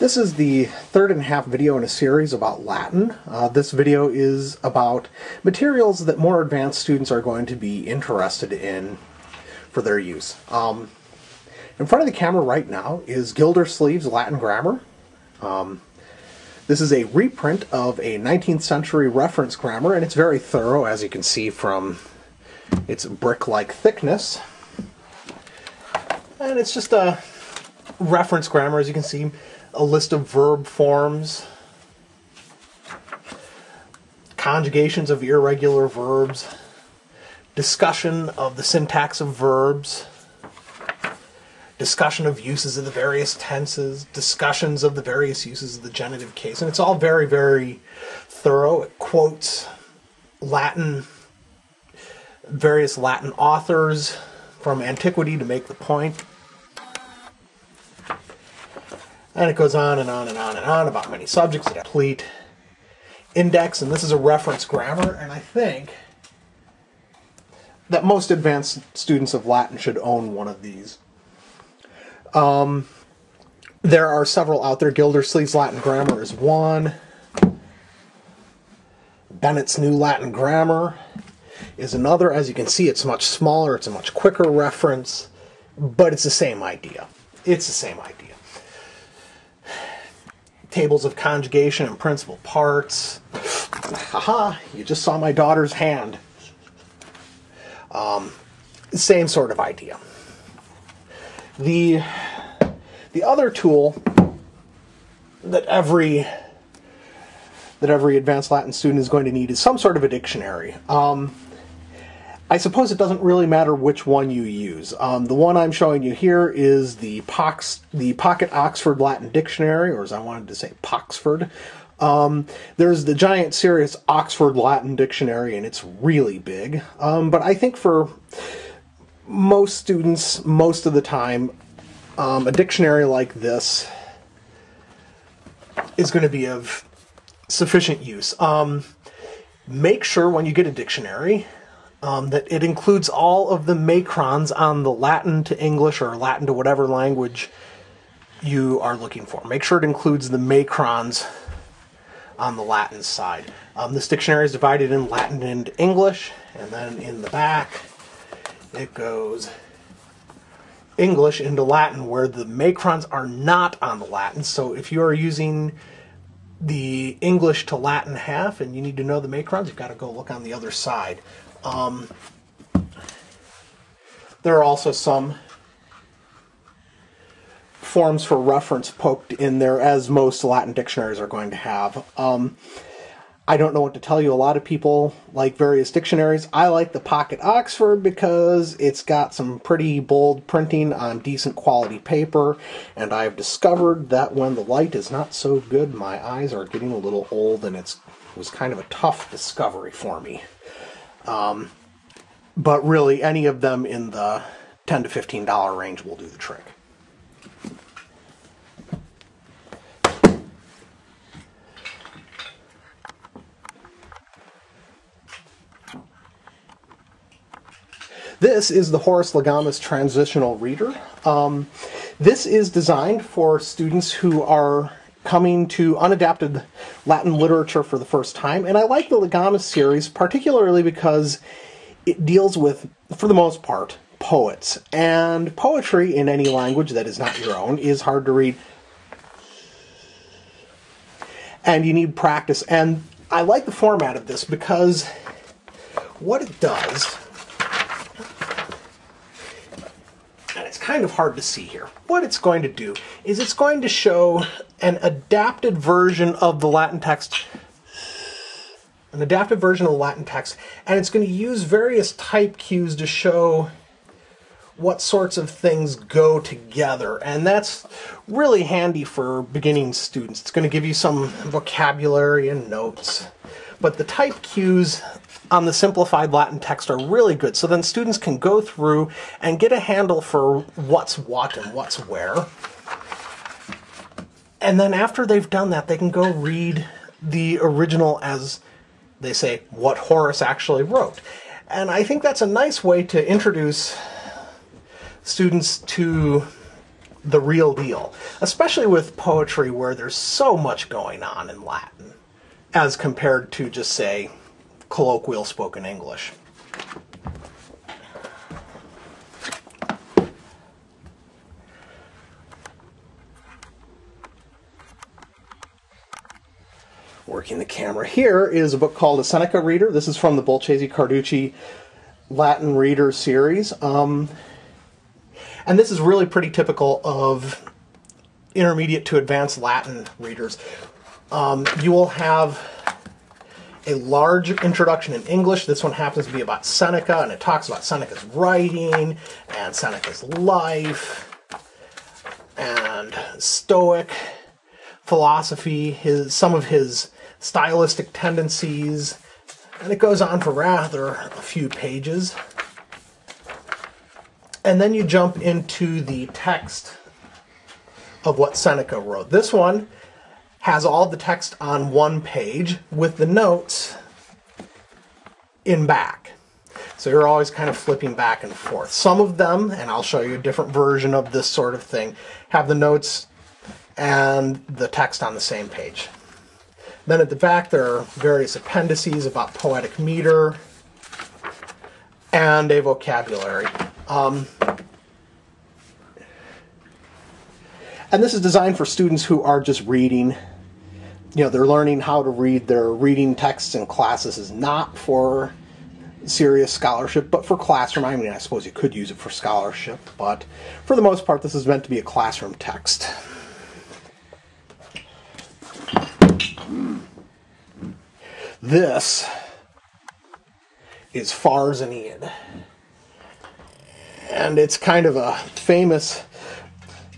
This is the third and a half video in a series about Latin. Uh, this video is about materials that more advanced students are going to be interested in for their use. Um, in front of the camera right now is Gildersleeve's Latin Grammar. Um, this is a reprint of a 19th century reference grammar, and it's very thorough, as you can see from its brick-like thickness. And it's just a reference grammar, as you can see, a list of verb forms, conjugations of irregular verbs, discussion of the syntax of verbs, discussion of uses of the various tenses, discussions of the various uses of the genitive case. And it's all very, very thorough. It quotes Latin, various Latin authors from antiquity to make the point. And it goes on and on and on and on about many subjects, a complete index, and this is a reference grammar, and I think that most advanced students of Latin should own one of these. Um, there are several out there. Gildersleeve's Latin Grammar is one. Bennett's New Latin Grammar is another. As you can see, it's much smaller, it's a much quicker reference, but it's the same idea. It's the same idea. Tables of conjugation and principal parts. Haha, you just saw my daughter's hand. Um, same sort of idea. The the other tool that every that every advanced Latin student is going to need is some sort of a dictionary. Um, I suppose it doesn't really matter which one you use. Um, the one I'm showing you here is the Pox, the Pocket Oxford Latin Dictionary, or as I wanted to say, Poxford. Um, there's the giant serious Oxford Latin Dictionary, and it's really big. Um, but I think for most students, most of the time, um, a dictionary like this is going to be of sufficient use. Um, make sure when you get a dictionary um, that it includes all of the macrons on the Latin to English or Latin to whatever language you are looking for. Make sure it includes the macrons on the Latin side. Um, this dictionary is divided in Latin and English, and then in the back it goes English into Latin where the macrons are not on the Latin. So if you are using the English to Latin half and you need to know the macrons, you've got to go look on the other side. Um, there are also some forms for reference poked in there, as most Latin dictionaries are going to have. Um, I don't know what to tell you. A lot of people like various dictionaries. I like the Pocket Oxford because it's got some pretty bold printing on decent quality paper, and I've discovered that when the light is not so good, my eyes are getting a little old, and it's, it was kind of a tough discovery for me. Um, but really, any of them in the ten to fifteen dollar range will do the trick. This is the Horace Legamus Transitional Reader. Um, this is designed for students who are coming to unadapted Latin literature for the first time, and I like the Legamus series particularly because it deals with, for the most part, poets. And poetry in any language that is not your own is hard to read. And you need practice. And I like the format of this because what it does kind of hard to see here. What it's going to do is it's going to show an adapted version of the Latin text an adapted version of the Latin text, and it's going to use various type cues to show what sorts of things go together. And that's really handy for beginning students. It's going to give you some vocabulary and notes. But the type cues on the simplified Latin text are really good. So then students can go through and get a handle for what's what and what's where. And then after they've done that, they can go read the original as they say, what Horace actually wrote. And I think that's a nice way to introduce students to the real deal, especially with poetry where there's so much going on in Latin as compared to just say colloquial spoken English. Working the camera here is a book called A Seneca Reader. This is from the Bolchazy Carducci Latin Reader series. Um, and this is really pretty typical of intermediate to advanced Latin readers. Um, you will have a large introduction in English. This one happens to be about Seneca, and it talks about Seneca's writing and Seneca's life and Stoic philosophy, his some of his stylistic tendencies, and it goes on for rather a few pages. And then you jump into the text of what Seneca wrote. This one has all the text on one page with the notes in back. So you're always kind of flipping back and forth. Some of them, and I'll show you a different version of this sort of thing, have the notes and the text on the same page. Then at the back there are various appendices about poetic meter and a vocabulary. Um, and this is designed for students who are just reading you know they're learning how to read their reading texts in classes is not for serious scholarship but for classroom i mean i suppose you could use it for scholarship but for the most part this is meant to be a classroom text. This is Pharr's and it's kind of a famous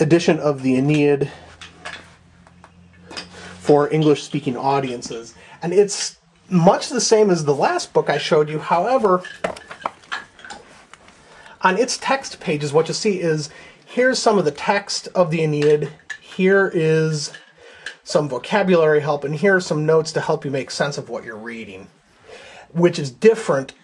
edition of the Aeneid for English speaking audiences. And it's much the same as the last book I showed you. However, on its text pages, what you see is here's some of the text of the Aeneid. Here is some vocabulary help, and here are some notes to help you make sense of what you're reading, which is different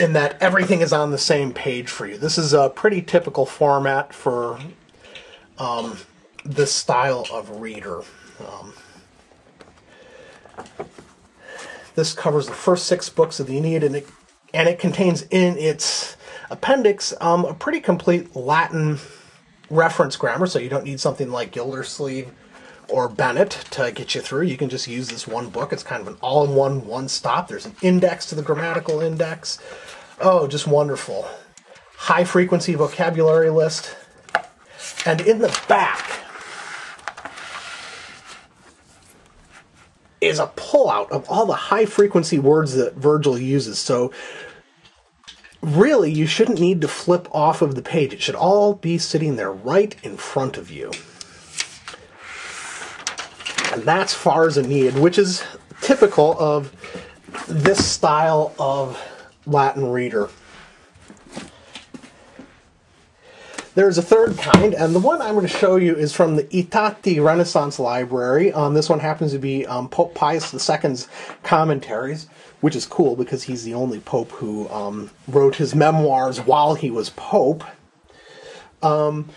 in that everything is on the same page for you. This is a pretty typical format for um, this style of reader. Um, this covers the first six books of the Aeneid, and it, and it contains in its appendix um, a pretty complete Latin reference grammar, so you don't need something like Gildersleeve or Bennett to get you through. You can just use this one book. It's kind of an all in one, one stop. There's an index to the grammatical index. Oh, just wonderful. High frequency vocabulary list. And in the back, is a pullout of all the high frequency words that Virgil uses. So really, you shouldn't need to flip off of the page. It should all be sitting there right in front of you. And that's far as Pharr's Aeneid, which is typical of this style of Latin reader. There's a third kind, and the one I'm going to show you is from the I Tatti Renaissance Library. Um, this one happens to be um, Pope Pius II's commentaries, which is cool because he's the only pope who um, wrote his memoirs while he was pope. Um,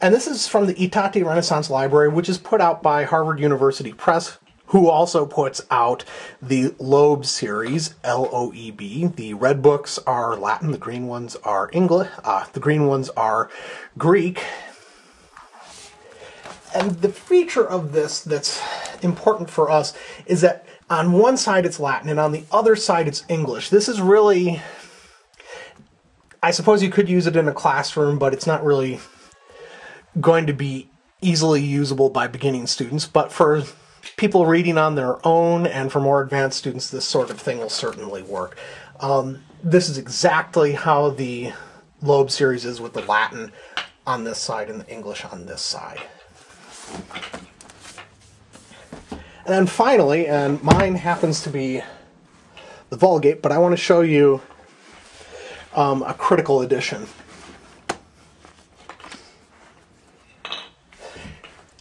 and this is from the I Tatti Renaissance Library, which is put out by Harvard University Press, who also puts out the Loeb series, L O E B. The red books are Latin, the green ones are English, uh, the green ones are Greek. And the feature of this that's important for us is that on one side it's Latin and on the other side it's English. This is really, I suppose you could use it in a classroom, but it's not really going to be easily usable by beginning students. But for people reading on their own and for more advanced students, this sort of thing will certainly work. Um, this is exactly how the Loeb series is with the Latin on this side and the English on this side. And then finally, and mine happens to be the Vulgate, but I want to show you um, a critical edition.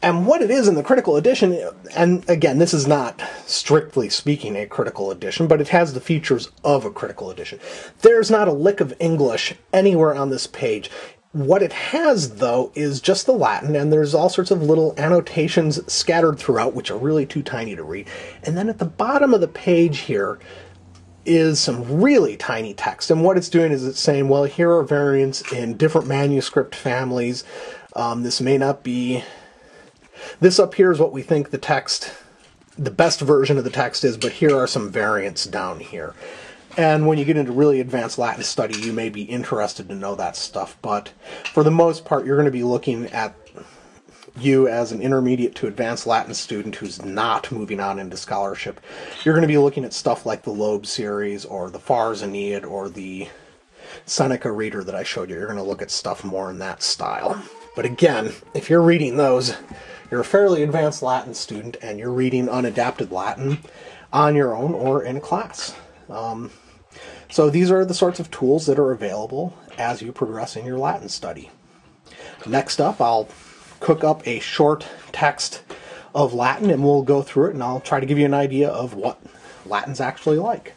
And what it is in the critical edition, and again, this is not strictly speaking a critical edition, but it has the features of a critical edition. There's not a lick of English anywhere on this page. What it has, though, is just the Latin, and there's all sorts of little annotations scattered throughout, which are really too tiny to read. And then at the bottom of the page here is some really tiny text. And what it's doing is it's saying, well, here are variants in different manuscript families. Um, this may not be. This up here is what we think the text, the best version of the text is, but here are some variants down here. And when you get into really advanced Latin study, you may be interested to know that stuff. But for the most part, you're going to be looking at you as an intermediate to advanced Latin student who's not moving on into scholarship. You're going to be looking at stuff like the Loeb series or the Pharr's Aeneid or the Seneca reader that I showed you. You're going to look at stuff more in that style. But again, if you're reading those, you're a fairly advanced Latin student and you're reading unadapted Latin on your own or in class. Um, so these are the sorts of tools that are available as you progress in your Latin study. Next up, I'll cook up a short text of Latin and we'll go through it and I'll try to give you an idea of what Latin's actually like.